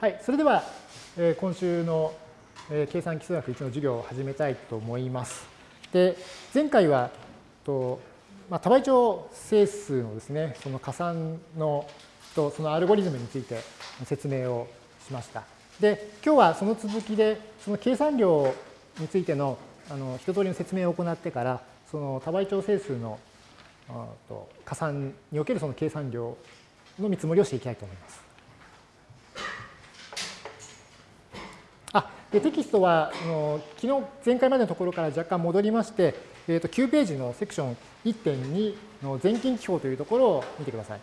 はい、それでは、えー、今週の、えー、計算基数学1の授業を始めたいと思います。で、前回は、とまあ、多倍長整数のですね、その加算のとそのアルゴリズムについて説明をしました。で、今日はその続きで、その計算量についてのあの一通りの説明を行ってから、その多倍長整数のと加算におけるその計算量の見積もりをしていきたいと思います。あでテキストはあの昨日前回までのところから若干戻りまして、えー、と9ページのセクション1.2の全近記法というところを見てください。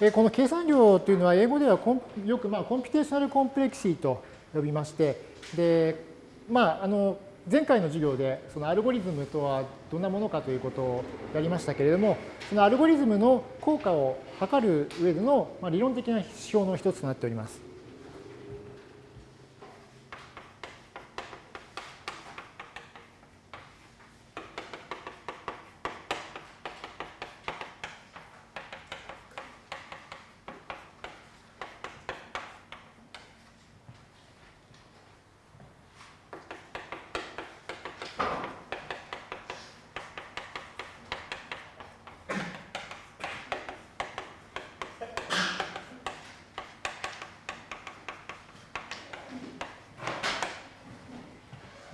で、この計算量というのは英語ではよくまあコンピュテーショナルコンプレクシーと呼びまして、で、まあ、あの前回の授業でそのアルゴリズムとはどんなものかということをやりましたけれども、そのアルゴリズムの効果を測る上での理論的な指標の一つとなっております。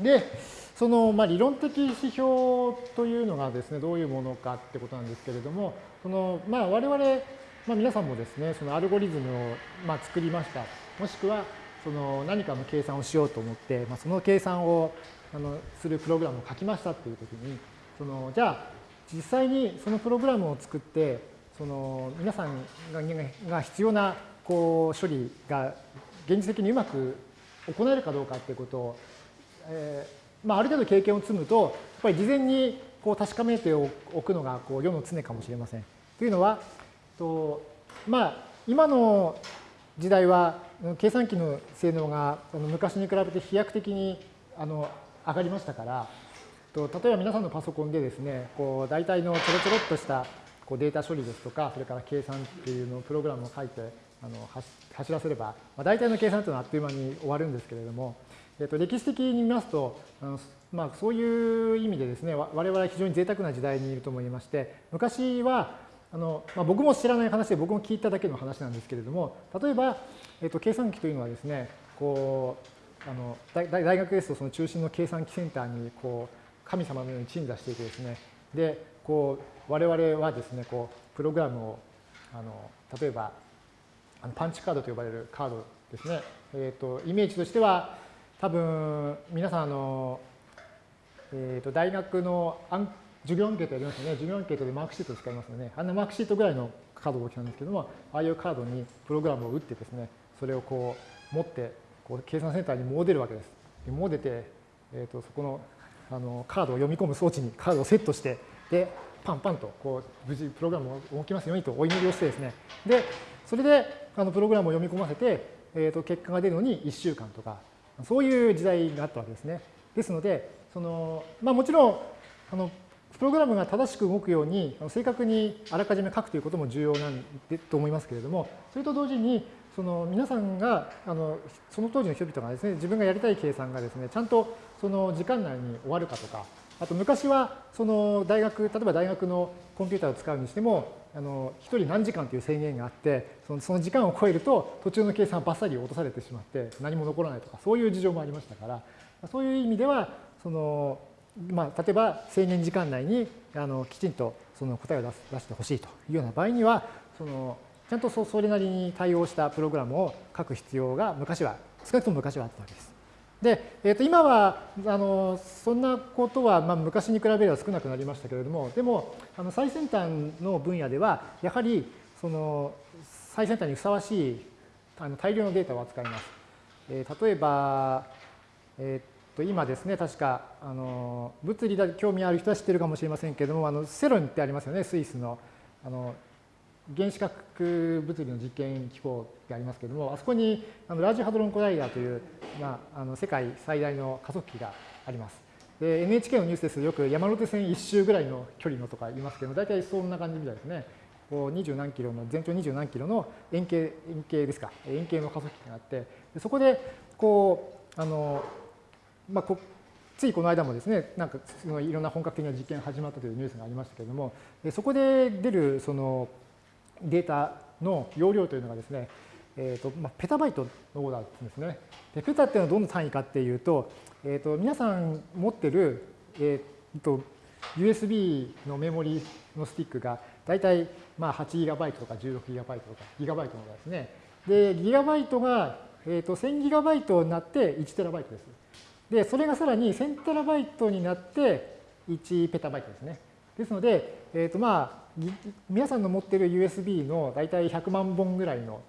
で、そのまあ理論的指標というのがですね、どういうものかってことなんですけれども、そのまあ我々、まあ、皆さんもですね、そのアルゴリズムをまあ作りました。もしくはその何かの計算をしようと思って、まあ、その計算をあのするプログラムを書きましたっていうときに、そのじゃあ実際にそのプログラムを作って、その皆さんが必要なこう処理が現実的にうまく行えるかどうかっていうことをえーまあ、ある程度経験を積むと、やっぱり事前にこう確かめておくのがこう世の常かもしれません。というのは、とまあ、今の時代は計算機の性能が昔に比べて飛躍的にあの上がりましたから、と例えば皆さんのパソコンでですね、こう大体のちょろちょろっとしたこうデータ処理ですとか、それから計算っていうのをプログラムを書いてあの走らせれば、まあ、大体の計算というのはあっという間に終わるんですけれども、えっと、歴史的に見ますと、あのまあ、そういう意味でですね、我々は非常に贅沢な時代にいると思いまして、昔は、あのまあ、僕も知らない話で僕も聞いただけの話なんですけれども、例えば、えっと、計算機というのはですね、こう、あの大大学ですとその中心の計算機センターにこう神様のように鎮座していてですね、で、こう我々はですね、こうプログラムをあの例えばあのパンチカードと呼ばれるカードですね、えっとイメージとしては多分皆さんあの、えー、と大学の授業アンケートやりますよね。授業アンケートでマークシート使いますよね。あんなマークシートぐらいのカードが大きなんですけども、ああいうカードにプログラムを打ってですね、それをこう持ってこう計算センターにも出るわけです。でも出て、えー、とそこのあのカードを読み込む装置にカードをセットして、で、パンパンとこう無事プログラムを動きますようにとお祈りをしてですね、で、それであのプログラムを読み込ませて、えー、と結果が出るのに1週間とかそういう時代があったわけですね。ですので、そのまあ、もちろんあのプログラムが正しく動くように正確にあらかじめ書くということも重要なんでと思いますけれども、それと同時にその皆さんがあのその当時の人々がですね自分がやりたい計算がですねちゃんとその時間内に終わるかとかあと昔はその大学例えば大学のコンピューターを使うにしてもあの1人何時間という制限があってそのその時間を超えると途中の計算はバッサリ落とされてしまって何も残らないとかそういう事情もありましたからそういう意味ではその、まあ、例えば制限時間内にあのきちんとその答えを出す出してほしいというような場合にはそのちゃんとそれなりに対応したプログラムを書く必要が昔は少なくとも昔はあったわけです。で、えー、と今はあのそんなことは、まあ、昔に比べれば少なくなりましたけれどもでもあの最先端の分野ではやはりその最先端にふさわしいあの大量のデータを扱います。えー、例えば、えー、と今ですね、確かあの物理だ興味ある人は知ってるかもしれませんけれども、あのセロンってありますよね、スイスの。あの原子核物理の実験機構ってありますけれども、あそこにあのラージハドロンコライダーという、まあ、あの世界最大の加速器があります。で NHK のニュースですよく山手線一周ぐらいの距離のとか言いますけど、大体そんな感じみたいですね。こう20何キロの、全長20何キロの円形、円形ですか、円形の加速器があって、そこで、こう、あの、まあ、こついこの間もですね、なんかそのいろんな本格的な実験が始まったというニュースがありましたけれども、そこで出るそのデータの容量というのがですね、えーとまあ、ペタバイトのオーダーですね。でペタっていうのはどの単位かっていうと、えーと、皆さん持ってる、えーと、USB のメモリのスティックが大体まあ 8GB とか 16GB とか GB のですね。で、GB が、えー、と 1000GB になって 1TB です。で、それがさらに 1000TB になって1ペタバイトですね。ですので、えーとまあ、皆さんの持っている USB の大体100万本ぐらいの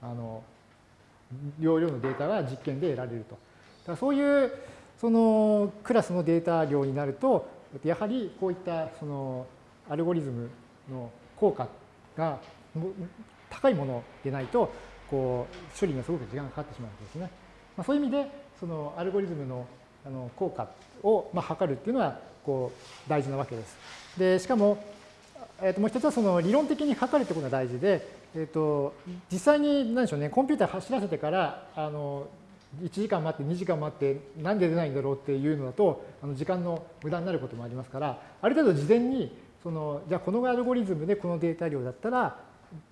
あの容量のデータが実験で得られると。だそういうそのクラスのデータ量になると、やはりこういったそのアルゴリズムの効果が高いものでないと、こう処理がすごく時間がかかってしまうんですね。まあ、そういう意味で、そのアルゴリズムのあの効果をまあ測るっていうのはこう大事なわけです。で、しかも、えー、ともう一つはその理論的に測るってことが大事で、えー、と実際に何でしょうね、コンピューター走らせてから、あの1時間待って2時間待ってなんで出ないんだろうっていうのだとあの時間の無駄になることもありますからある程度事前にそのじゃあこのアルゴリズムでこのデータ量だったら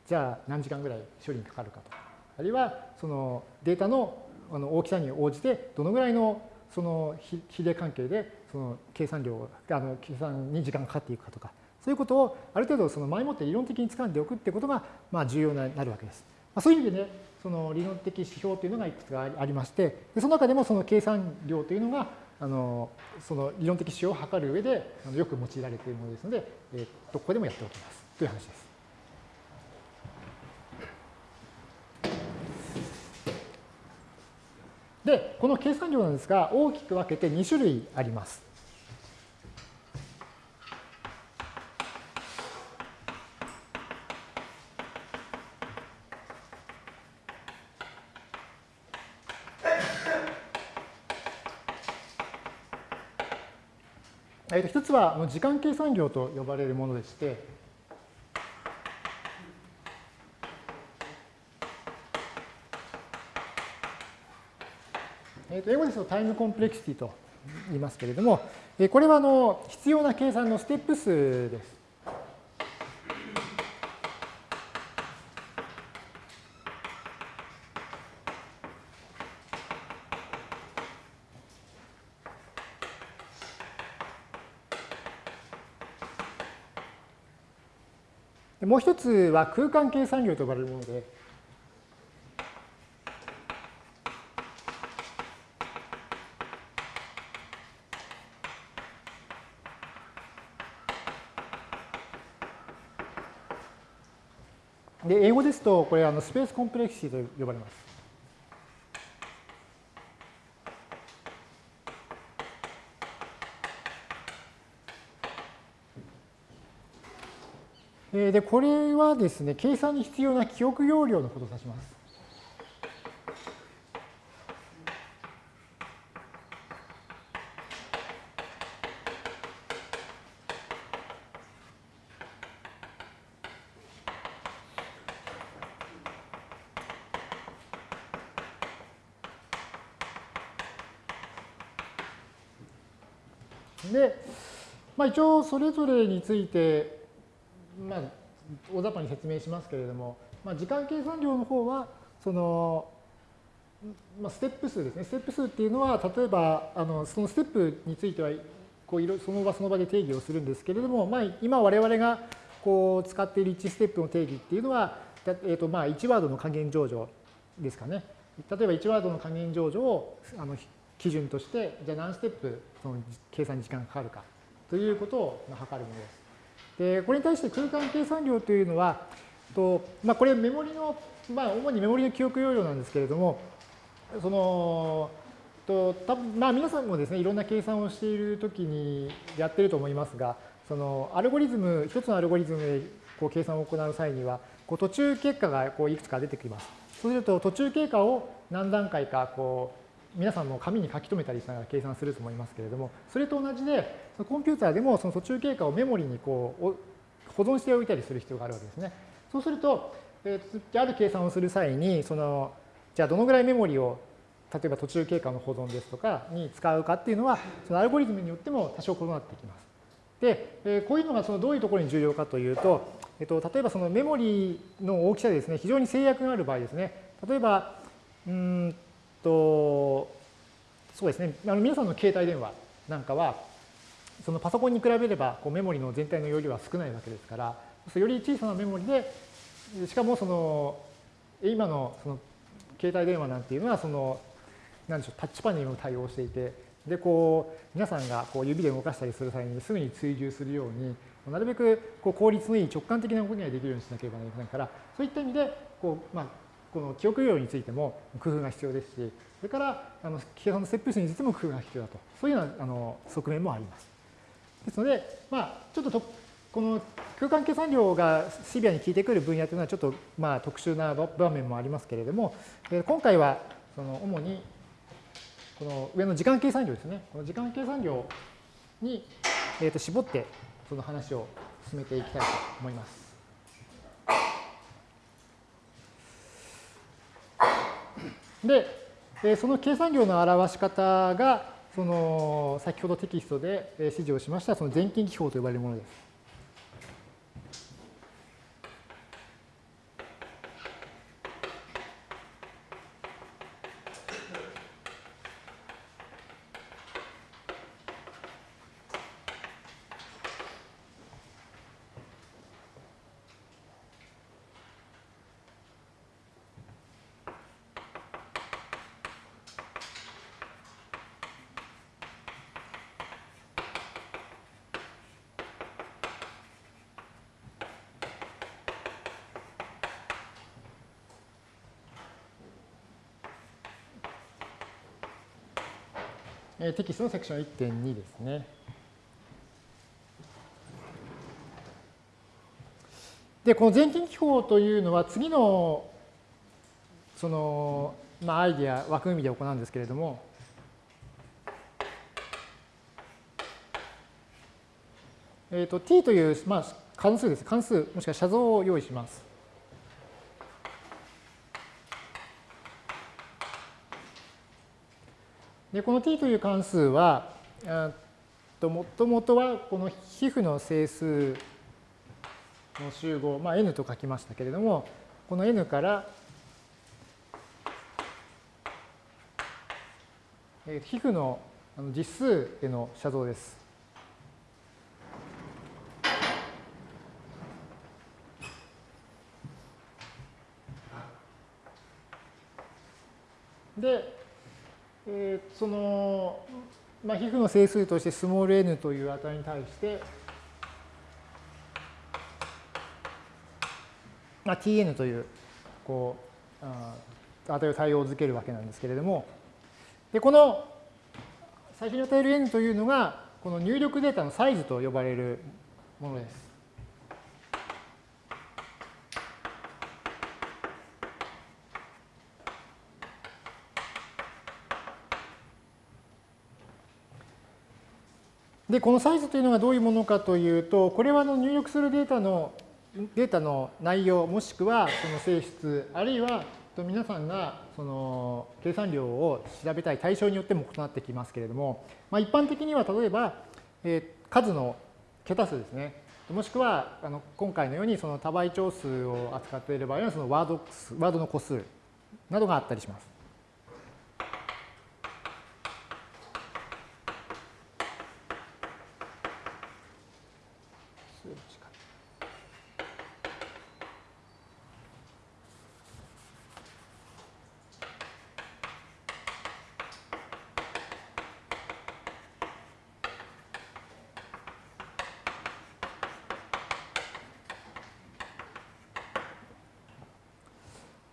じゃあ何時間ぐらい処理にかかるかとあるいはそのデータのあの大きさに応じてどのぐらいのその比例関係でその計算量あの計算に時間がかかっていくかとかそういうことをある程度その前もって理論的に掴んでおくってことがまあ重要になるわけです。ま、そういう意味でねその理論的指標というのがいくつかありましてでその中でもその計算量というのがあのその理論的指標を測る上でよく用いられているものですので、えー、ここでもやっておきますという話です。で、この計算量なんですが、大きく分けて2種類あります。え一つは時間計算量と呼ばれるものでして、と英語ですとタイムコンプレクシティと言いますけれども、これはあの必要な計算のステップ数です。もう一つは空間計算量と呼ばれるもので、ですと、これあのスペースコンプレクシティと呼ばれます。で、これはですね、計算に必要な記憶容量のことを指します。で、まあ、一応それぞれについて、まあ、大雑把に説明しますけれども、まあ、時間計算量の方は、その、まあ、ステップ数ですね。ステップ数っていうのは、例えば、あのそのステップについては、こういろその場その場で定義をするんですけれども、まあ、今我々がこう使っている1ステップの定義っていうのは、えーとまあ、1ワードの加減上場ですかね。例えば1ワードの加減上場をあの基準として、じゃあ何ステップその計算に時間がかかるかということを測るものです。でこれに対して空間計算量というのは、とまあ、これメモリのまあ、主にメモリの記憶容量なんですけれども、その、と多分まあ皆さんもですね、いろんな計算をしているときにやってると思いますが、そのアルゴリズム、一つのアルゴリズムでこう計算を行う際には、こう途中結果がこういくつか出てきます。そうすると途中経過を何段階かこう皆さんも紙に書き留めたりしながら計算すると思いますけれども、それと同じで、そのコンピューターでもその途中経過をメモリにこう保存しておいたりする必要があるわけですね。そうすると、えー、ある計算をする際に、その、じゃあどのぐらいメモリを、例えば途中経過の保存ですとかに使うかっていうのは、そのアルゴリズムによっても多少異なってきます。で、えー、こういうのがそのどういうところに重要かというと、えっと、例えばそのメモリの大きさでですね、非常に制約がある場合ですね、例えば、うんと、そうですね、あの皆さんの携帯電話なんかは、そのパソコンに比べればこうメモリの全体の容量は少ないわけですから、より小さなメモリで、しかもその今のその携帯電話なんていうのはその何でしょうタッチパネルにも対応していてでこう皆さんがこう指で動かしたりする際にすぐに追従するようになるべくこう効率のいい直感的な動きができるようにしなければなりませんからそういった意味でこう、まあ、この記憶量についても工夫が必要ですしそれからあの計算の設定数についても工夫が必要だとそういうようなあの側面もあります。ですので、まあ、ちょっととこの空間計算量がシビアに効いてくる分野というのはちょっとまあ特殊な場面もありますけれども、今回はその主にこの上の時間計算量ですね。この時間計算量にと絞ってその話を進めていきたいと思います。で、その計算量の表し方がその先ほどテキストで指示をしましたその全近記法と呼ばれるものです。テキストのセクション1.2ですね。で、この全近記法というのは次のその、まあ、アイディア、枠組みで行うんですけれども、えーと、t という、まあ、関数です。関数、もしくは写像を用意します。でこの t という関数は、もともとはこの皮膚の整数の集合、まあ、n と書きましたけれども、この n から皮膚の実数への写像です。で、えー、その、まあ、皮膚の整数としてスモール n という値に対して、まあ、tn というこう値を対応づけるわけなんですけれども、でこの最初に与える n というのが、この入力データのサイズと呼ばれるものです。で、このサイズというのがどういうものかというと、これはの入力するデータのデータの内容、もしくはその性質、あるいは皆さんがその計算量を調べたい対象によっても異なってきますけれども、まあ、一般的には例えば、えー、数の桁数ですね。もしくはあの今回のようにその多倍長数を扱っている場合はそのワードワードの個数などがあったりします。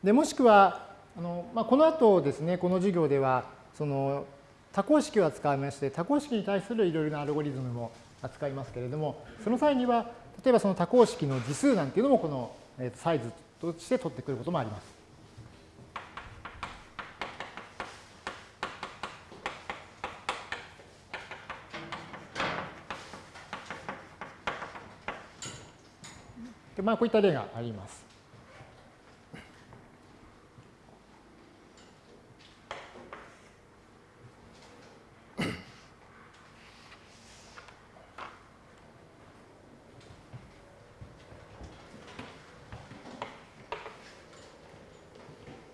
でもしくは、あのまあ、この後ですね、この授業では、その多項式を扱いまして、多項式に対するいろいろなアルゴリズムも扱いますけれども、その際には、例えばその多項式の次数なんていうのもこのサイズとして取ってくることもあります。でまあ、こういった例があります。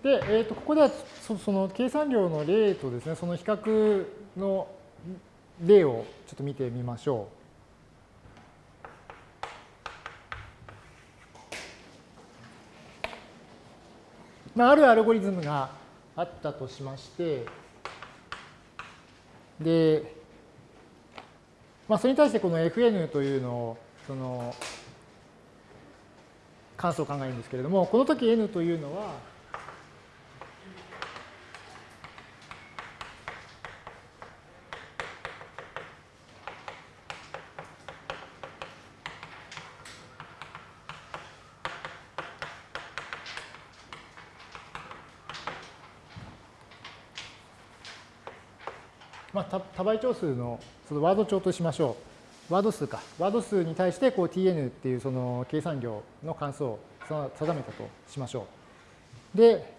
で、えー、とここではそその計算量の例とですね、その比較の例をちょっと見てみましょう。まあ、あるアルゴリズムがあったとしまして、で、まあ、それに対してこの fn というのを、その、関数を考えるんですけれども、この時 n というのは、まあ、倍長数のそのワード帳としましょう。ワード数か。ワード数に対してこう tn っていうその計算量の関数を定めたとしましょう。で、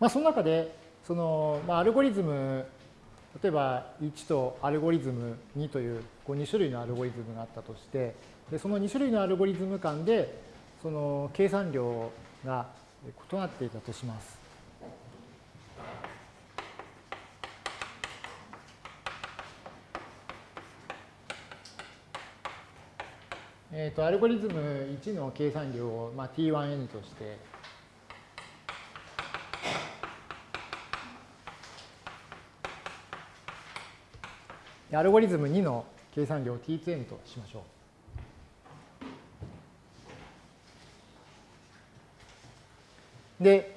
まあ、その中で、その、まあ、アルゴリズム、例えば1とアルゴリズム2というこう2種類のアルゴリズムがあったとして、でその2種類のアルゴリズム間で、その計算量が異なっていたとします。えーと、アルゴリズム1の計算量を、まあ、t1n として、アルゴリズム2の計算量を t2n としましょう。で、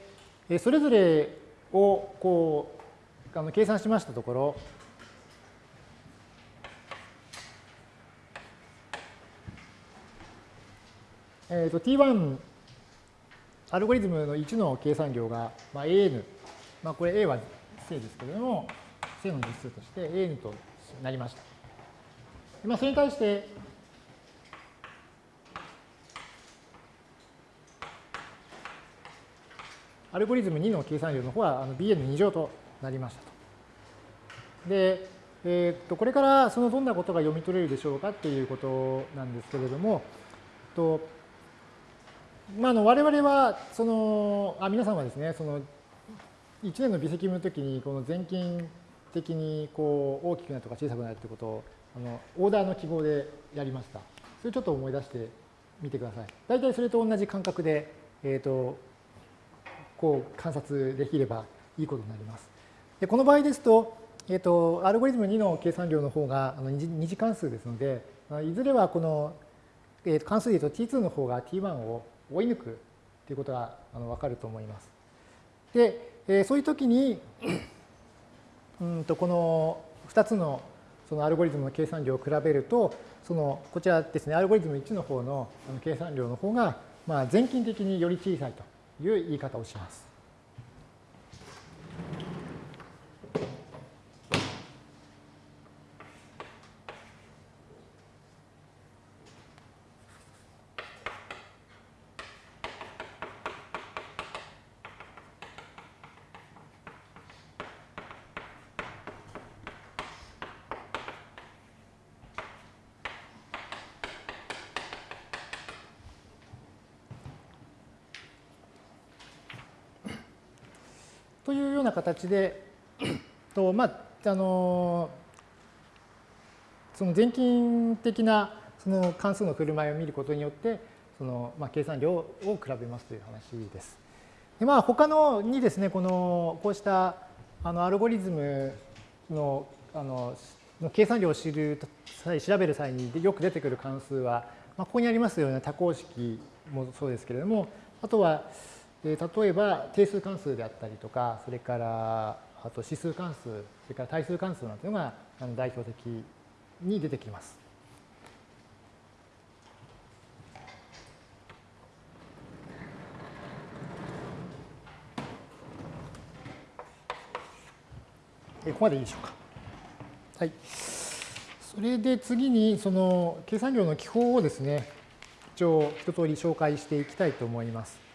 それぞれをこうあの計算しましたところ、えーと、t1 アルゴリズムの1の計算量が、まあ、an、まあ、これ a は正ですけれども正の実数として an となりました。まあ、それに対してアルゴリズム2の計算量の方はあの bn2 乗となりましたと。で、えー、とこれからそのどんなことが読み取れるでしょうかっていうことなんですけれども、とまあ、あの我々はそのあ皆さんはですねその1年の微積分の時にこの全近的にこう大きくなるとか小さくなるってことをあのオーダーの記号でやりました。それちょっと思い出してみてください。大体それと同じ感覚で、えーと、こう観察できればいいことになります。でこの場合ですと,、えーと、アルゴリズム2の計算量の方があの二次関数ですのでいずれはこの、えー、関数で言うと t2 の方が t1 を追い抜くということがあの分かると思います。で、えそういう時に うんとこの2つのそのアルゴリズムの計算量を比べるとそのこちらですねアルゴリズム1の方の計算量の方がまあ全近的により小さいという言い方をします。形で、とまあ、あのその全近的なその関数の振る舞いを見ることによって、そのまあ、計算量を比べますという話です。でまあ、他のにですね、このこうしたあのアルゴリズムのあのの計算量を知る際、調べる際によく出てくる関数は、まあ、ここにありますような多項式もそうですけれども、あとは、えー、例えば定数関数であったりとか、それからあと指数関数、それから対数関数なんていうのが代表的に出てきます。ここまでいいでしょうか。はい。それで次に、その計算量の記法をですね、一応一通り紹介していきたいと思います。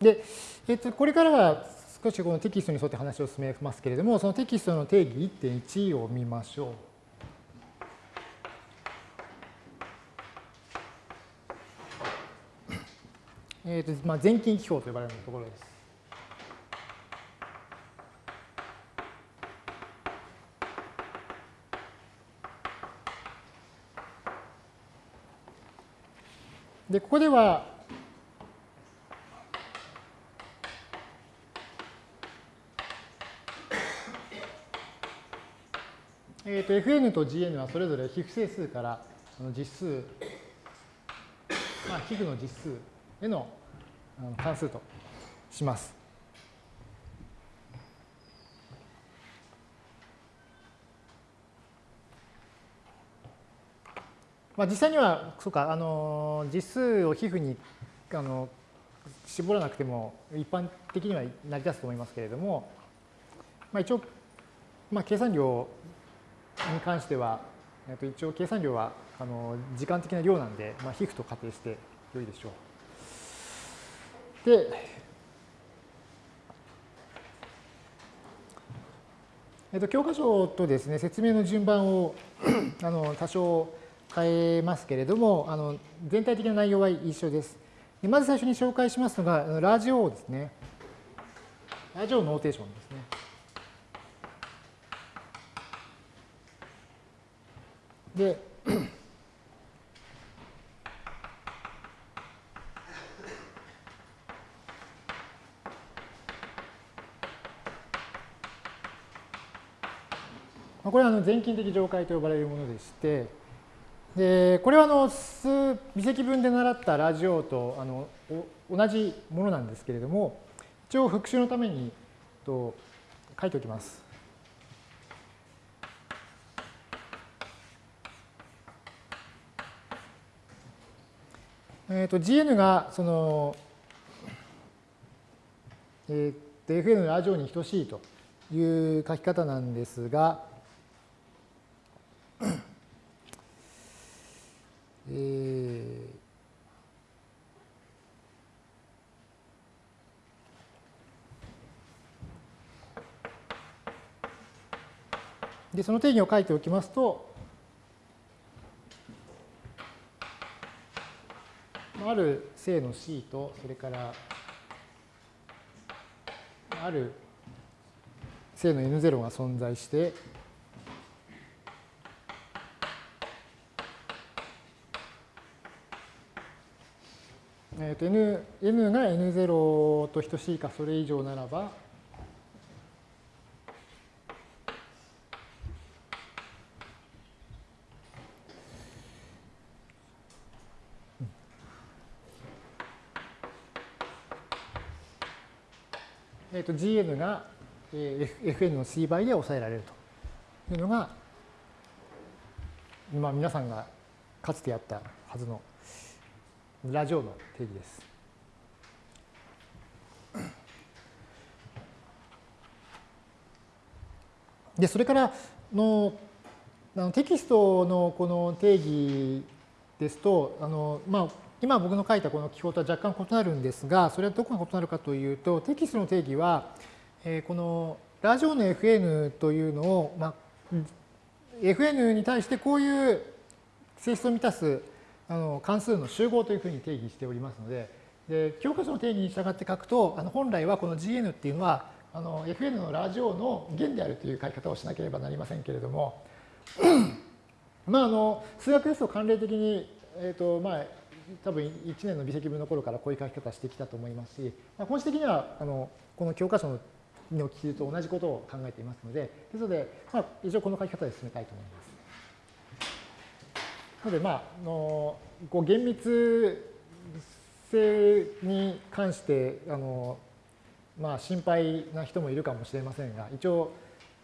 で、えっと、これからは少しこのテキストに沿って話を進めますけれども、そのテキストの定義1.1を見ましょう。えっとまあ、前近記法と呼ばれるところです。で、ここでは、えー、と Fn と Gn はそれぞれ非不整数から実数、まあ、皮膚の実数への関数とします。まあ、実際には、そうか、あの実数を皮膚にあの絞らなくても一般的には成り立つと思いますけれども、まあ、一応、まあ、計算量に関しては、えっと、一応計算量はあの時間的な量なんで、まあ、皮膚と仮定して良いでしょう。で、えっと、教科書とですね、説明の順番を あの多少変えますけれども、あの全体的な内容は一緒です。まず最初に紹介しますのが、ラジオですね。ラジオノーテーションですね。で、これはあの全近的上階と呼ばれるものでして、でこれはあの数微積分で習ったラジオとあの同じものなんですけれども、一応復習のためにと書いておきます。えー、と Gn がその、えー、Fn のラジオに等しいという書き方なんですが、えー、でその定義を書いておきますと、ある正の C と、それからある正の N0 が存在して、えー、と N, N が N0 と等しいかそれ以上ならば、えー、と Gn が Fn の C 倍で抑えられるというのが、まあ、皆さんがかつてやったはずのラジオの定義です。で、それからのテキストのこの定義ですと、あのまあ、今僕の書いたこの記号とは若干異なるんですが、それはどこが異なるかというと、テキストの定義は、えこのラジオの Fn というのを、まあ、Fn に対してこういう性質を満たすあの関数の集合というふうに定義しておりますので、で教科書の定義に従って書くと、あの本来はこの Gn っていうのは、あの Fn のラジオの弦であるという書き方をしなければなりませんけれども、まあ、あの数学ですと慣例的に、えっ、ー、と、まあ、多分1年の微積分の頃からこういう書き方してきたと思いますし、まあ、本質的にはあのこの教科書のの記述と同じことを考えていますので、ですので、まあ、一応この書き方で進めたいと思います。なので、まあ、あのこう厳密性に関してあの、まあ、心配な人もいるかもしれませんが、一応、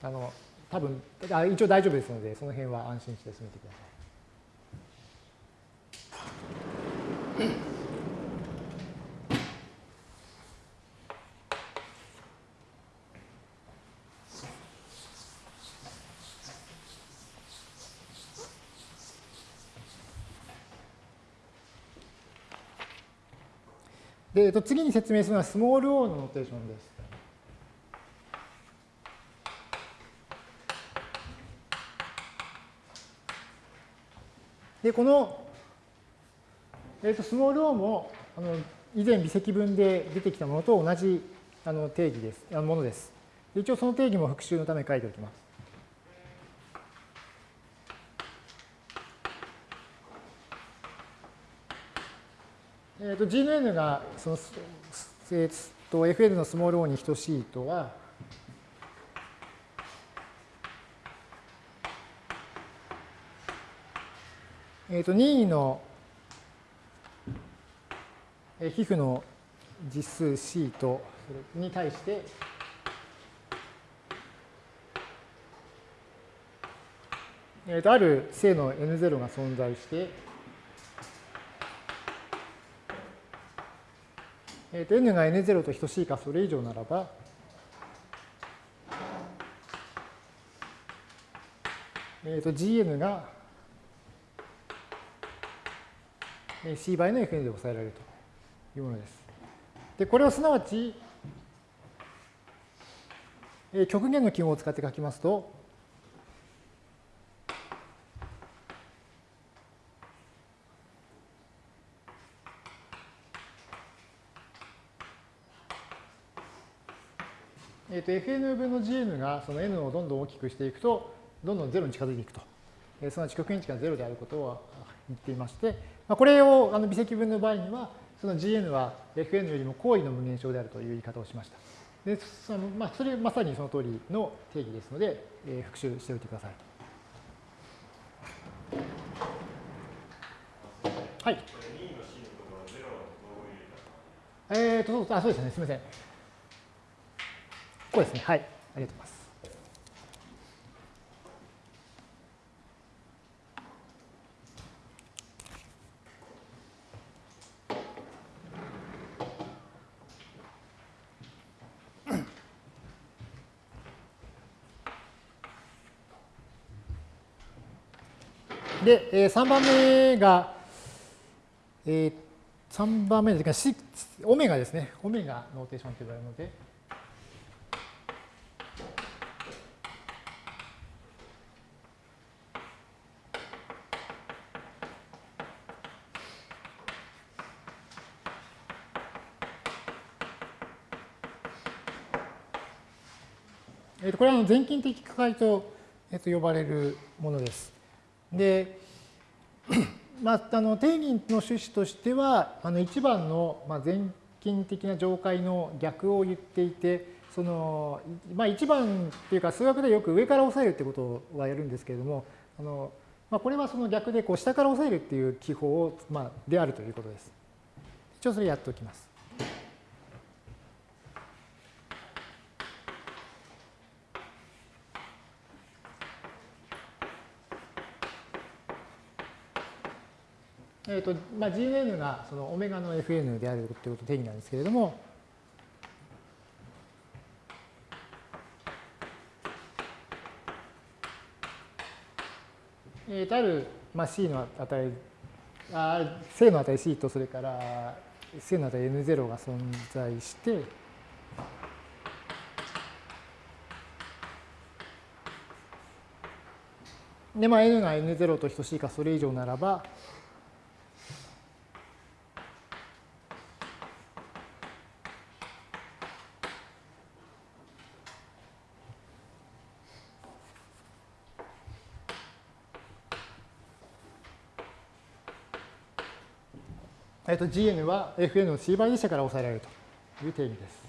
あの多分あ一応大丈夫ですので、その辺は安心して進めてください。で、えと、次に説明するのはスモール o のノーテーションです。で、この、えっと、スモール o もあの以前微積分で出てきたものと同じあの定義です、あのものです。一応その定義も復習のため書いておきます。えーと、GNN がその、えー、と FN のスモール o に等しいとは、えー、と任意の皮膚の実数 C とに対して、えー、とある正の N0 が存在して、えー、と n が n0 と等しいかそれ以上ならば、えー、と gn が c 倍の fn で抑えられると。いうものです。で、これをすなわち、極限の記号を使って書きますと、えー、と fn 分の gn がその n をどんどん大きくしていくと、どんどん0に近づいていくと。えー、すなわち極限値が0であることを言っていまして、まあ、これをあの微積分の場合には、その gn は fn よりも高位の無限小であるという言い方をしました。でそのまあ、それまさにその通りの定義ですので、えー、復習しておいてください。はい。えっ、ー、と、あ、そうですね。すみません。こうですね。はい。ありがとうございます。で、3番目が、えー、3番目ですが、オメガですね。オメガノーテーションと呼ばれるので、これは全近的解と,、えと呼ばれるものです。で、まあ、あの定義の趣旨としては、あの1番の、まあ、全近的な上階の逆を言っていて、そのまあ、1番っていうか数学でよく上から押さえるってことはやるんですけれども、あのまあ、これはその逆でこう下から押さえるっていう記法を、まあ、であるということです。一応それやっておきます。えーとまあ、GN がそのオメガの Fn であるということ定義なんですけれども、えー、とある、まあ、C の値、あ正の値 C とそれから正の値 N0 が存在して、で、まあ、n が n0 と等しいかそれ以上ならば、えっと、Gn は Fn の C 倍でしたから抑えられるという定義です。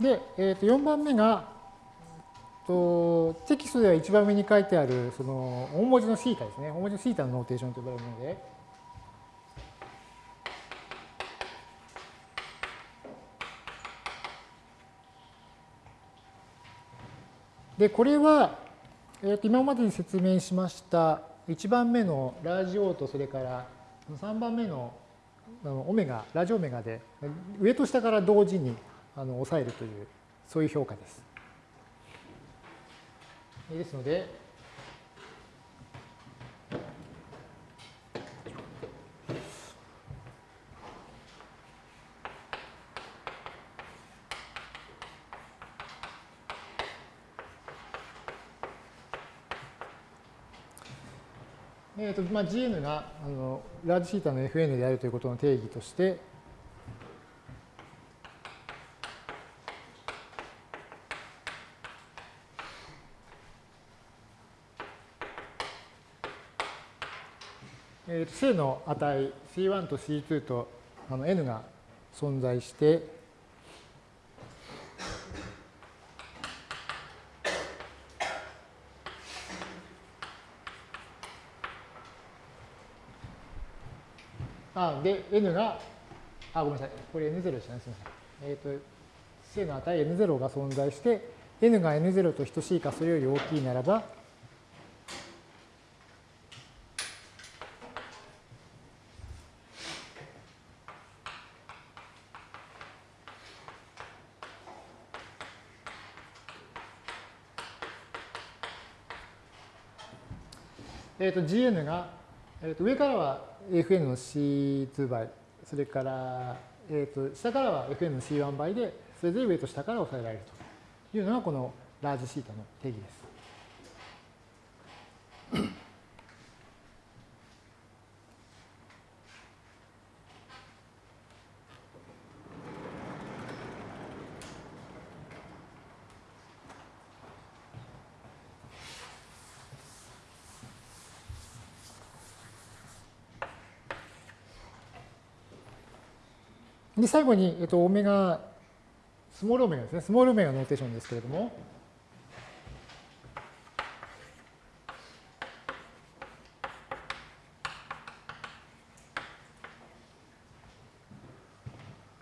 で、えー、と4番目がとテキストでは一番上に書いてあるその大文字のシータですね大文字のシータの notation と呼ばれるものででこれは、えー、と今までに説明しました1番目の large O とそれから3番目のオメガラジオメガで上と下から同時にあの抑えるというそういう評価です。ですので、えーとまあ、GN があのラージシータの FN であるということの定義として、正の値 C1 と C2 とあの N が存在して、あ、で、N が、あ、ごめんなさい。これ N0 でしたね。すみません。えっ、ー、と、正の値 N0 が存在して、N が N0 と等しいかそれより大きいならば、えー、と Gn が、えー、と上からは Fn の C2 倍、それから、えー、と下からは Fn の C1 倍で、それぞれ上と下から抑えられるというのがこのラージシータの定義です。で、最後に、えっと、オメガ、スモールオメガですね。スモールオメガノーテーションですけれども、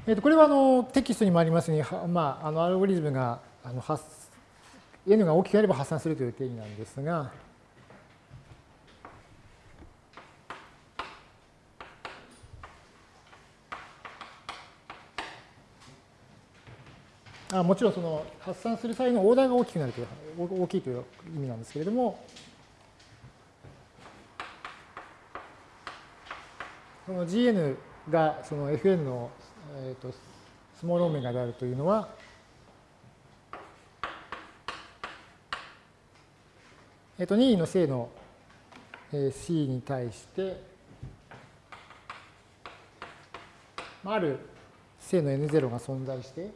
えっと、これはあのテキストにもありますように、まあ、あのアルゴリズムがあの発 n が大きければ発散するという定義なんですが、あもちろんその発散する際のオーダーが大きくなるという大きいという意味なんですけれども。その Gn がその Fn の、えーと、スモールオメガであるというのはえっ、と任意の正の C に対してある正の N0 が存在して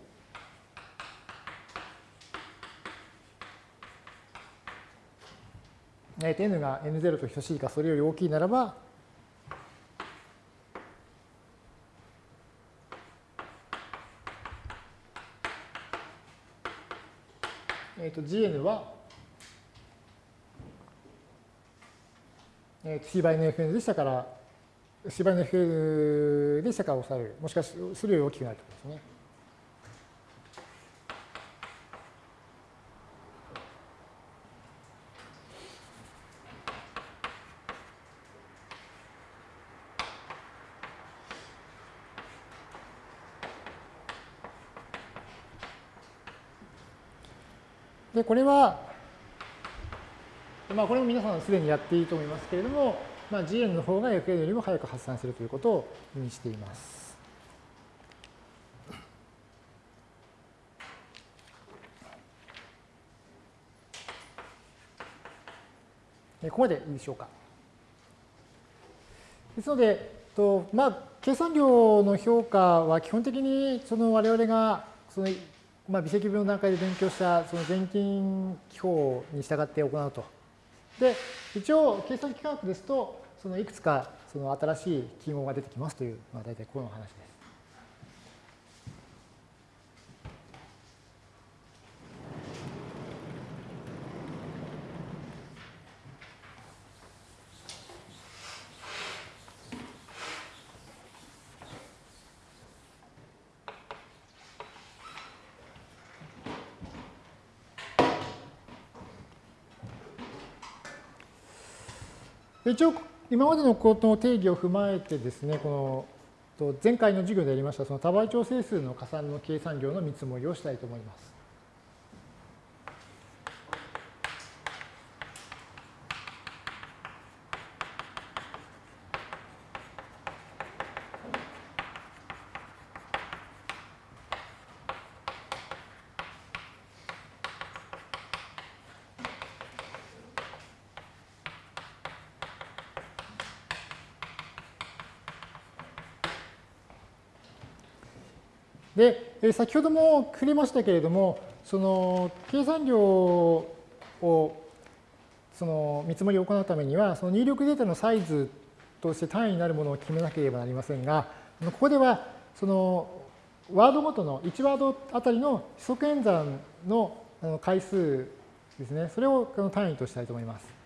えー、n が n0 と等しいかそれより大きいならば、えー、と gn は、えー、c 倍の fn でしたから c 倍の fn でしたから抑えるもしかしそれより大きくなるということですね。で、これは、まあ、これも皆さんすでにやっていいと思いますけれども、まあ、GN の方が FN よりも早く発散するということを意味しています。ここまでいいでしょうか。ですので、とまあ、計算量の評価は基本的にその我々がその、まあ、微積分の段階で勉強したその全近記法に従って行うと。で、一応計算機科学ですと、そのいくつかその新しい記号が出てきますという、まあ、大体この話です。一応、今までのことの定義を踏まえてですね、この前回の授業でやりましたその多倍調整数の加算の計算量の見積もりをしたいと思います。で、先ほども触れましたけれども、その計算量をその見積もりを行うためには、その入力データのサイズとして単位になるものを決めなければなりませんが、ここではそのワードごとの1ワードあたりの指則演算の回数ですね、それを単位としたいと思います。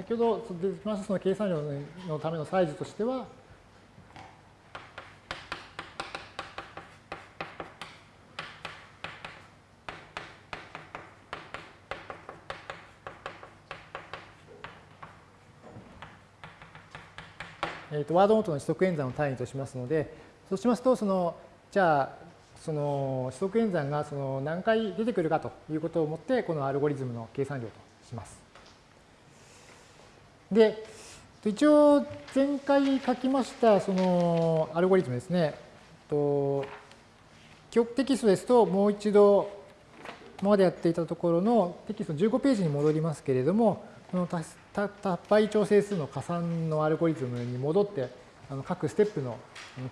先ほど出ましたその計算量のためのサイズとしては、えー、とワードごとの指則演算を単位としますので、そうしますと、そのじゃあ、その指則演算がその何回出てくるかということをもって、このアルゴリズムの計算量とします。で、一応前回書きましたそのアルゴリズムですね。とテキストですともう一度今までやっていたところのテキスト15ページに戻りますけれども、この多倍調整数の加算のアルゴリズムに戻ってあの各ステップの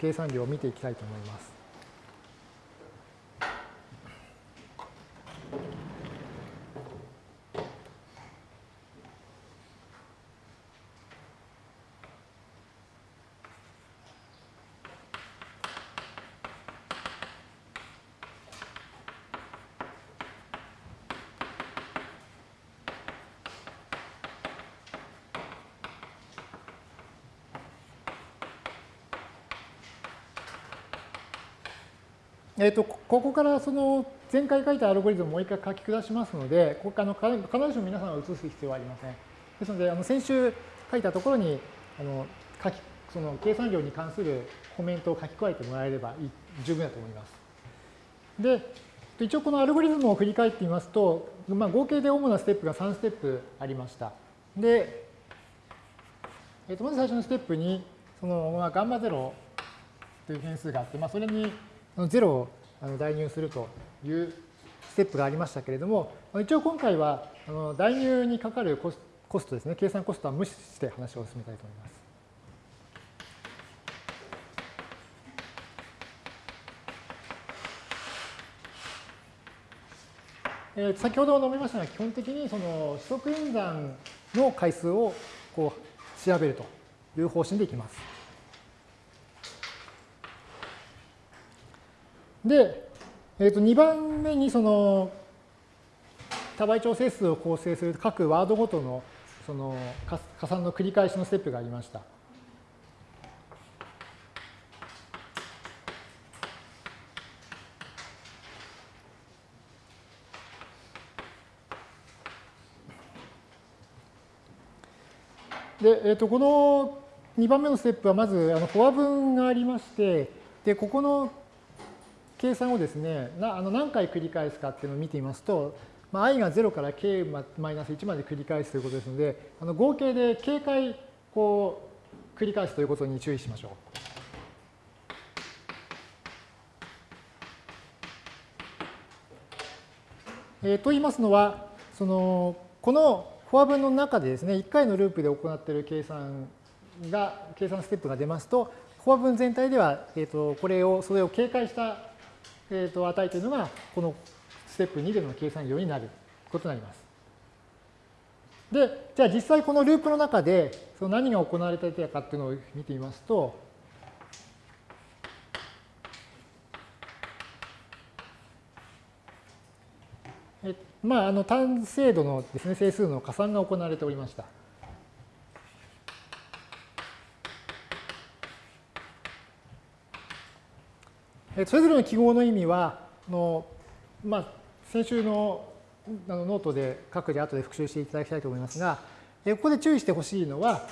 計算量を見ていきたいと思います。えーと、ここからその前回書いたアルゴリズムをもう一回書き下しますので、ここあの必ずしも皆さんは移す必要はありません。ですので、あの先週書いたところにあの書きその計算量に関するコメントを書き加えてもらえれば十分だと思います。で、一応このアルゴリズムを振り返ってみますと、まあ、合計で主なステップが3ステップありました。で、えー、とまず最初のステップに、その、まあ、ガンマ0という変数があって、まあ、それに0を代入するというステップがありましたけれども、一応今回は代入にかかるコストですね、計算コストは無視して話を進めたいと思います。え先ほど述べましたが、基本的にその指則演算の回数をこう調べるという方針でいきます。で、えー、と2番目にその多倍調整数を構成する各ワードごとのその加算の繰り返しのステップがありました。で、えー、とこの2番目のステップはまずあのフォア分がありまして、で、ここの計算をですね、なあの何回繰り返すかっていうのを見てみますと、まあ、i が0から k マイナス1まで繰り返すということですので、あの合計で k 回こう繰り返すということに注意しましょう。えー、と言いますのは、そのこのフォア分の中でですね、1回のループで行っている計算が、計算ステップが出ますと、フォア分全体では、えー、とこれを、それを警戒した、えー、と値というのが、このステップ2での計算量になることになります。で、じゃあ実際このループの中でその何が行われていたかっていうのを見てみますと、まあ、あの単精度のですね、整数の加算が行われておりました。それぞれの記号の意味は、のまあ、先週のあのノートで各自後で復習していただきたいと思いますが、ここで注意してほしいのは、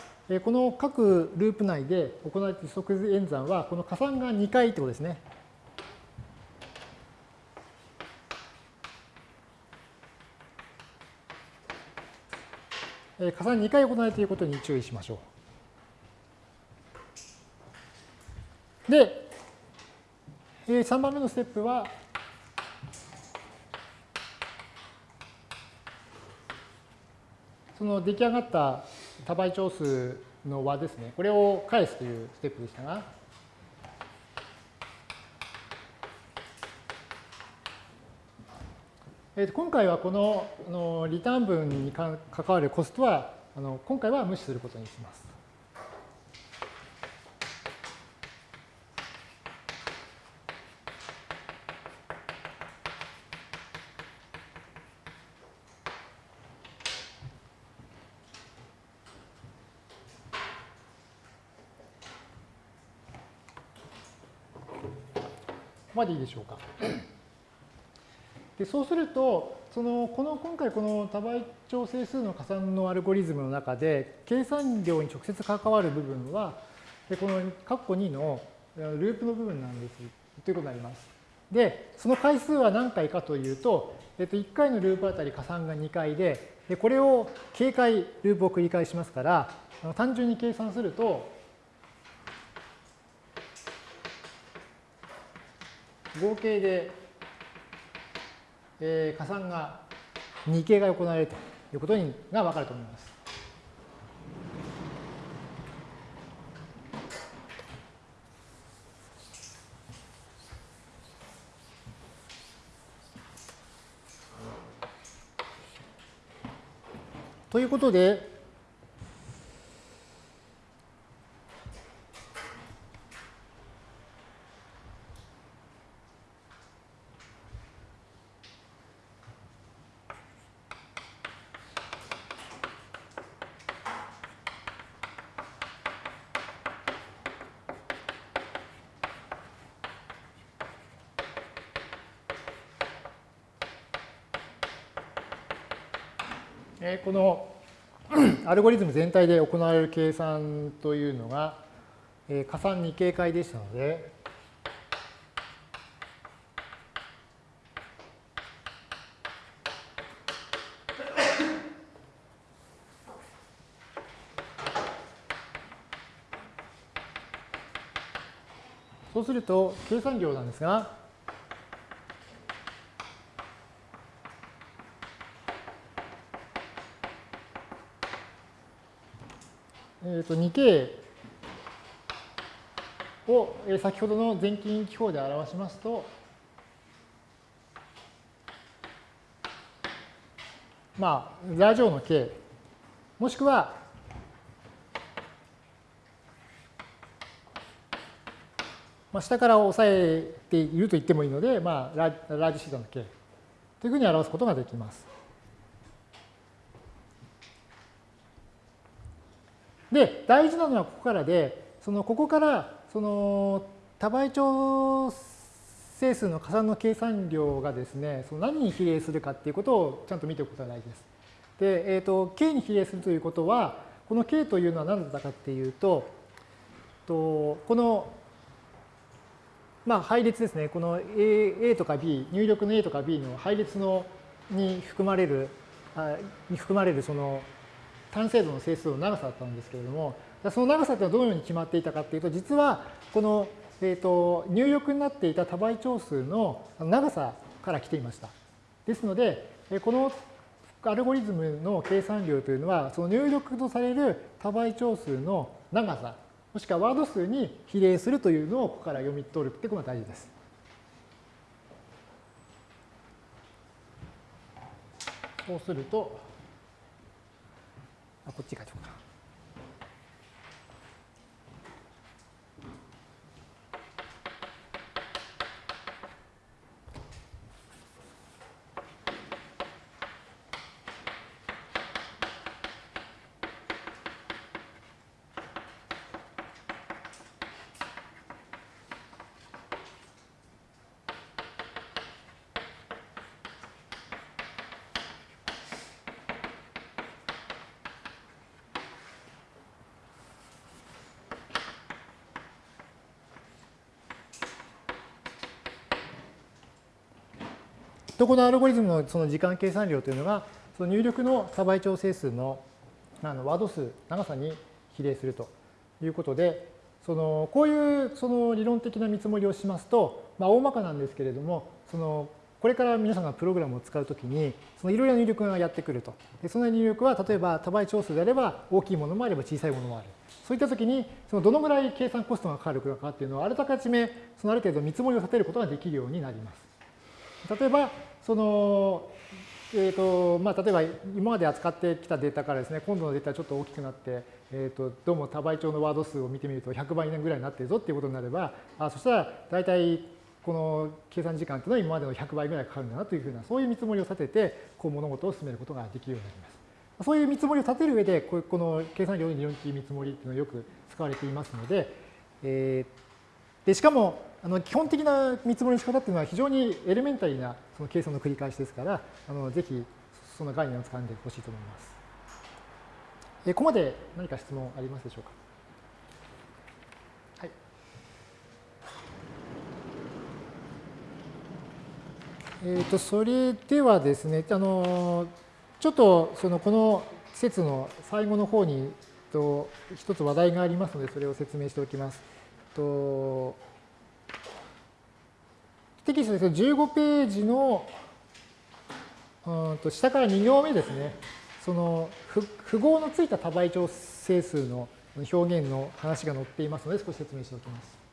この各ループ内で行われている即演算は、この加算が2回ってことですね。加算2回行われていることに注意しましょう。で、3番目のステップは、その出来上がった多倍長数の和ですね、これを返すというステップでしたが、え今回はこののリターン分に関わるコストはあの今回は無視することにします。までいいでしょうか。でそうすると、そのこの今回この多倍調整数の加算のアルゴリズムの中で、計算量に直接関わる部分は、この括弧2のループの部分なんですということになります。で、その回数は何回かというと、えっと、1回のループあたり加算が2回で、でこれを警戒ループを繰り返しますから、単純に計算すると、合計で、えー、加算が2形が行われるということにが分かると思います。ということで、このアルゴリズム全体で行われる計算というのが、加算2形解でしたので、そうすると計算量なんですが、と 2k を先ほどの全近記法で表しますと、まあ、ラジオの k、もしくは、まあ、下から押さえていると言ってもいいので、まあ、ララージシートの k というふうに表すことができます。で、大事なのはここからで、そのここからその多倍長整数の加算の計算量がですね、その何に比例するかっていうことをちゃんと見ておくことが大事です。で、えっ、ー、と、k に比例するということは、この k というのは何だったかっていうと、とこの、まあ、配列ですね、この A, A とか B、入力の A とか B の配列のに含まれる、あに含まれるその単精度の整数の長さだったんですけれども、その長さというのはどのように決まっていたかというと、実はこの、えー、と入力になっていた多倍長数の長さから来ていました。ですので、このアルゴリズムの計算量というのは、その入力とされる多倍長数の長さ、もしくはワード数に比例するというのをここから読み取るってことが大事です。そうすると、あ、こっち書とこのアルゴリズムのその時間計算量というのが、その入力の多倍調整数のあのワード数、長さに比例するということで、そのこういうその理論的な見積もりをしますと、まあ、大まかなんですけれども、そのこれから皆さんがプログラムを使うときに、そのいろいろな入力がやってくると。でその入力は、例えば多倍調数であれば大きいものもあれば小さいものもある。そういったときに、そのどのぐらい計算コストがかかるかっていうのをあらかじめ、そのある程度見積もりを立てることができるようになります。例えば、その、えーとまあ、例えば今まで扱ってきたデータからですね、今度のデータちょっと大きくなって、えーと、どうも多倍調のワード数を見てみると100倍ぐらいになっているぞっていうことになれば、あそしたら大体この計算時間というのは今までの100倍ぐらいかかるんだなというふうな、そういう見積もりを立てて、こう物事を進めることができるようになります。そういう見積もりを立てる上で、この計算量の理論的見積もりっていうのはよく使われていますので、えー、でしかもあの基本的な見積もりの仕方っていうのは非常にエレメンタリーなその計算の繰り返しですから、あのぜひその概念を掴んでほしいと思います。えここまで何か質問ありますでしょうか？はい。えっ、ー、と、それではですね、あの、ちょっとそのこの説の最後の方にと一つ話題がありますので、それを説明しておきます。とテキストですけど、15ページのうんと下から2行目ですね。その符号のついた多倍調整数の表現の話が載っていますので、少し説明しておきます。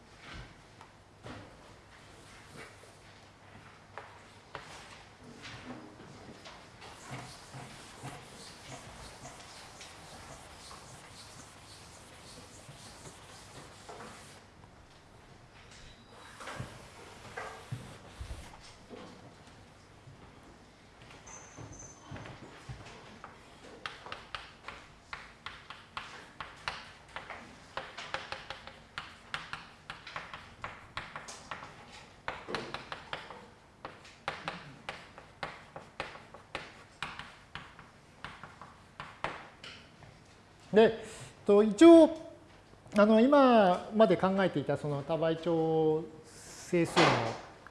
で、と一応、あの今まで考えていたその多倍調整数の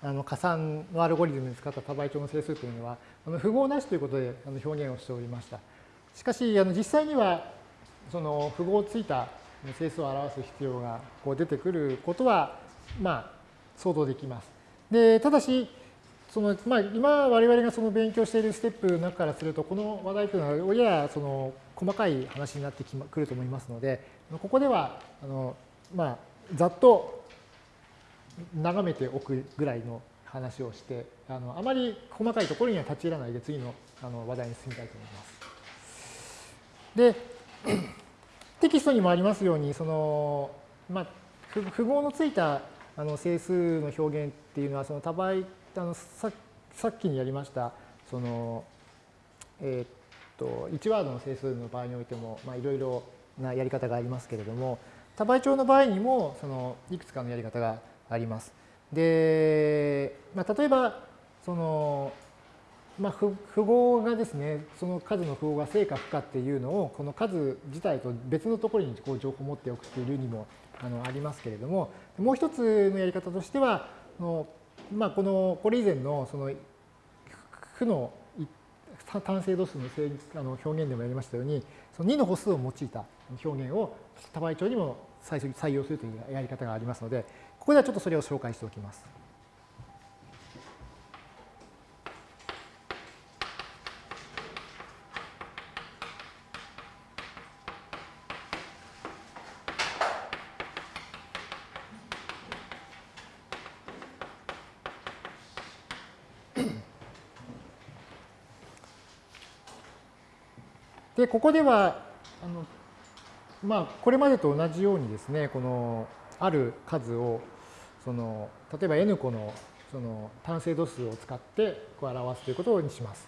あの加算のアルゴリズムに使った多倍調の整数というのは、あの符号なしということであの表現をしておりました。しかし、あの実際には、その符号ついた整数を表す必要がこう出てくることは、まあ、想像できます。で、ただし、そのまあ、今我々がその勉強しているステップの中からすると、この話題というのは、ややその細かい話になってくると思いますので、ここではあの、まあ、ざっと眺めておくぐらいの話をして、あのあまり細かいところには立ち入らないで、次のあの話題に進みたいと思います。で、テキストにもありますように、そのまあ、符号のついたあの整数の表現っていうのは、その多倍あのささっきにやりましたその、えー、っと1ワードの整数の場合においてもいろいろなやり方がありますけれども多倍調の場合にもそのいくつかのやり方があります。で、まあ、例えばその、まあ、符号がですねその数の符号が正か負かっていうのをこの数自体と別のところにこう情報を持っておくっていうにもあのありますけれども、もう一つのやり方としては、のまあ、この、これ以前のその負の単精度数のあの表現でもやりましたように、その2の歩数を用いた表現を多倍長にも採用するというやり方がありますので、ここではちょっとそれを紹介しておきます。ここでは、あのまあ、これまでと同じようにですね、このある数を、その例えば n 個のその単精度数を使ってこう表すということにします。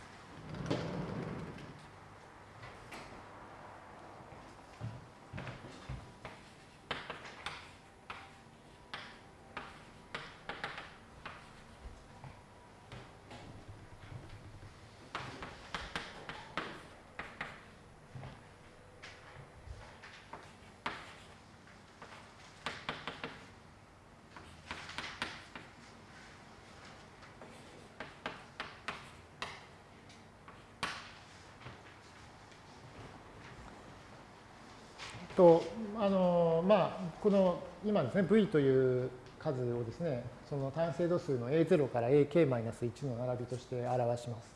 と、あの、まあ、この今ですね、v という数をですね、その単精度数の a0 から ak-1 の並びとして表します。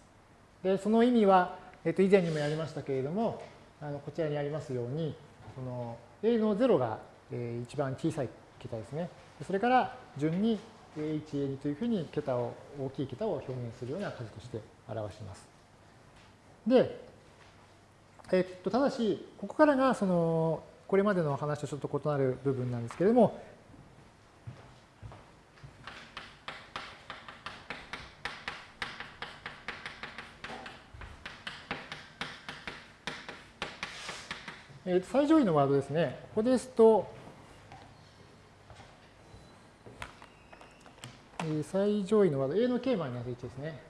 で、その意味は、えっと、以前にもやりましたけれども、あのこちらにありますように、その a の0が、えー、一番小さい桁ですね。それから順に a1、a2 というふうに桁を、大きい桁を表現するような数として表します。で、えっと、ただし、ここからがそのこれまでの話とちょっと異なる部分なんですけれども、えー、最上位のワードですね。ここですと、えー、最上位のワード、A の K マイナス1ですね。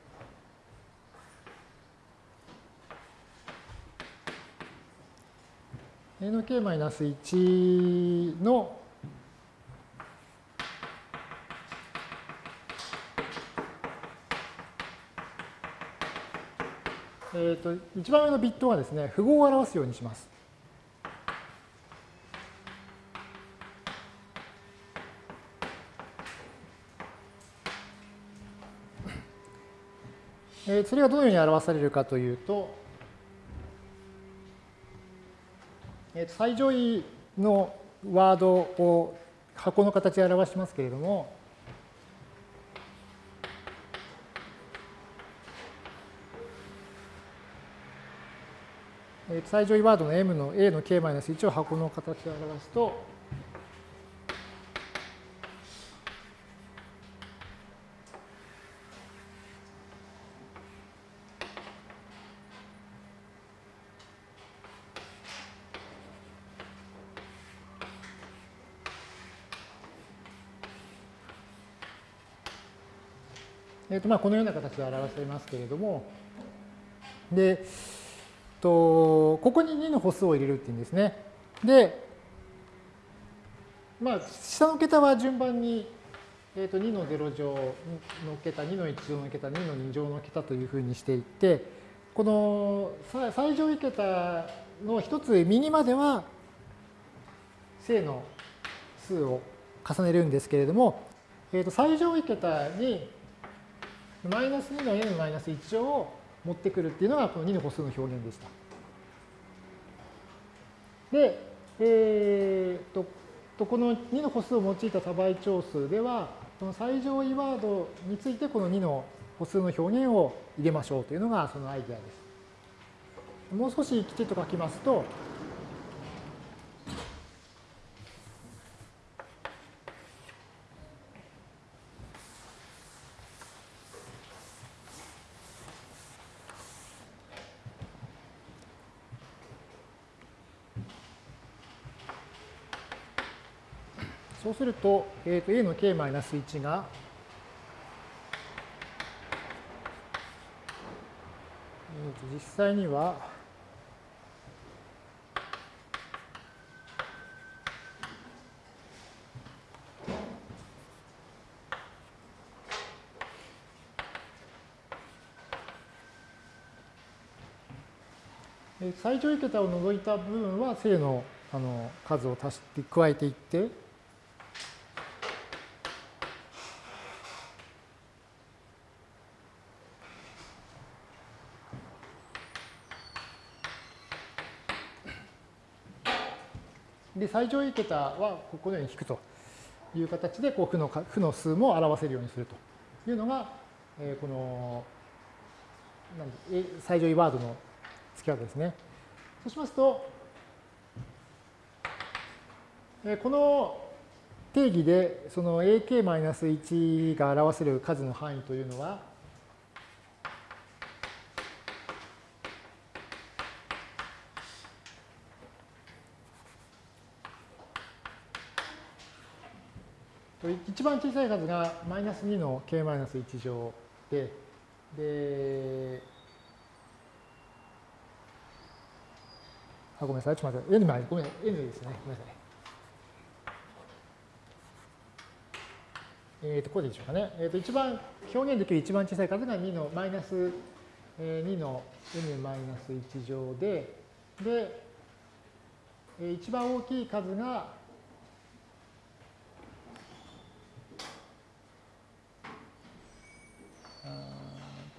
A の k-1 のえっ、と、一番上のビットはですね、符号を表すようにします。えそれがどのように表されるかというと、最上位のワードを箱の形で表しますけれども、最上位ワードの m の a の k-1 を箱の形で表すと、えーとまあ、このような形で表せますけれども、で、とここに2の歩数を入れるっていうんですね。で、まあ、下の桁は順番に、えー、と2の0乗の桁、2の1乗の桁、2の2乗の桁というふうにしていって、この最上位桁の一つ右までは正の数を重ねるんですけれども、えー、と最上位桁にマイナス2の n マイナス1乗を持ってくるっていうのがこの2の歩数の表現でした。で、えー、とこの2の歩数を用いた多倍長数では、この最上位ワードについてこの2の歩数の表現を入れましょうというのがそのアイデアです。もう少しきちっと書きますと、すると、えー、と a の k-1 が、スー、が実際には、最上位桁を除いた部分は正のあの数を足して加えていって最上位桁はこのように引くという形でこう負の負の数も表せるようにするというのが、えー、この最上位ワードの付け方ですね。そうしますと、この定義でその ak-1 が表せる数の範囲というのは、一番小さい数がマイナス2の k マイナス1乗で、で、あ、ごめんなさい。ちょっと待って。N まで、ごめん、N ですね。ごめんなさい。えっ、ー、と、こうでしょうかね。えっ、ー、と、一番、表現できる一番小さい数が2のマイナス、えー、2の N マイナス1乗で、で、一番大きい数が、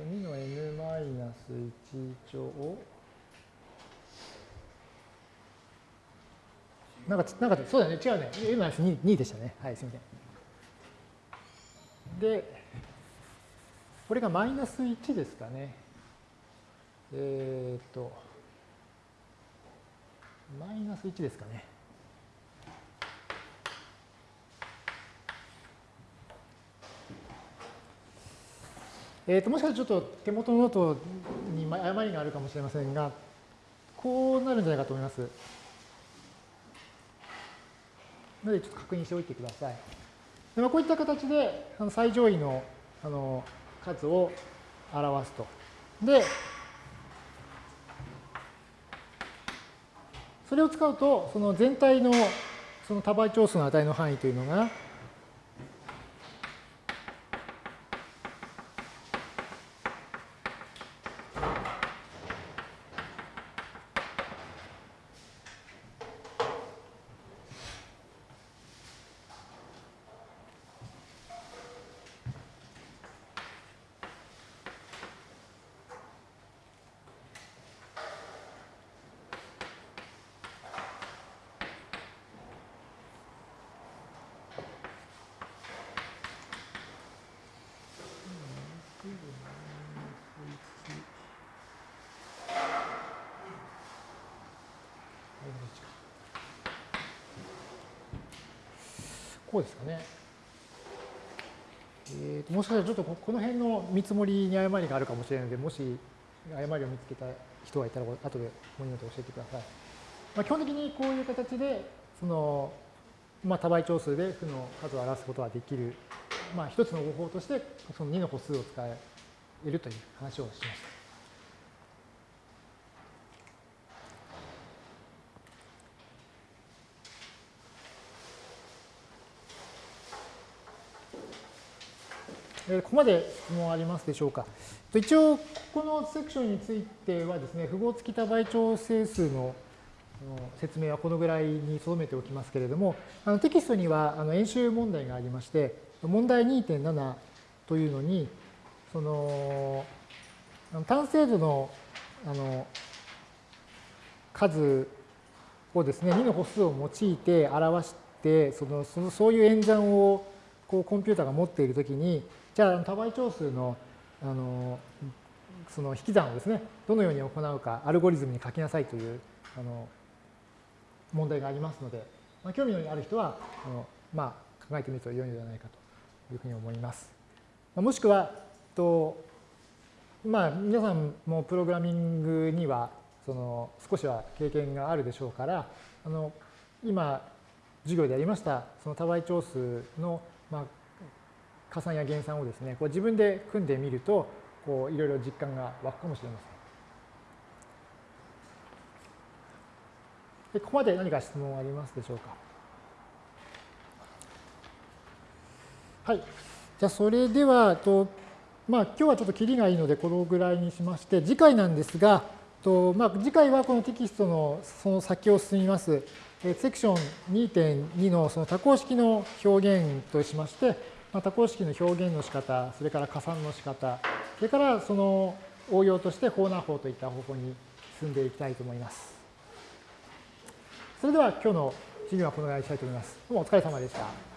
2の N マイナス1乗なんか、なんか、そうだね、違うね。N マイナス 2, 2でしたね。はい、すみません。で、これがマイナス1ですかね。えっ、と、マイナス1ですかね。えーと、もしかしたらちょっと手元のノートに誤りがあるかもしれませんが、こうなるんじゃないかと思います。ので、ちょっと確認しておいてください。でまあ、こういった形で、あの最上位のあの数を表すと。で、それを使うと、その全体のその多倍長数の値の範囲というのが、こですかね。えーと、もしかしたらちょっとこの辺の見積もりに誤りがあるかもしれないので、もし誤りを見つけた人がいたら、後でもいいので教えてください。まあ、基本的にこういう形で、その、まあ、多倍長数で負の数を表すことができる、まあ、一つの方法として、その2の歩数を使えるという話をしました。ここまで質問ありますでしょうか。一応、このセクションについてはですね、符号付き多倍調整数の説明はこのぐらいに留めておきますけれども、あのテキストにはあの演習問題がありまして、問題2.7というのに、その単精度のあの数をですね、2の歩数を用いて表して、そのそのそういう演算をこうコンピューターが持っているときに、じゃあ多倍長数のあのその引き算をですね、どのように行うか、アルゴリズムに書きなさいというあの問題がありますので、まあ、興味のある人はあの、まあ、考えてみると良いのではないかというふうに思います。もしくは、とまあ、皆さんもプログラミングにはその少しは経験があるでしょうから、あの今、授業でやりましたその多倍長数の、加算や減算をですね、こう自分で組んでみると、こういろいろ実感が湧くかもしれません。ここまで何か質問ありますでしょうか？はい。じゃあ、それでは、とまあ、今日はちょっとキリがいいので、このぐらいにしまして、次回なんですが、とまあ、次回はこのテキストのその先を進みます、セクション2.2のその多項式の表現としまして、まあ、多項式の表現の仕方、それから加算の仕方、それからその応用として法難法といった方法に進んでいきたいと思います。それでは今日の授業はこのぐらいにしたいと思います。どうもお疲れ様でした。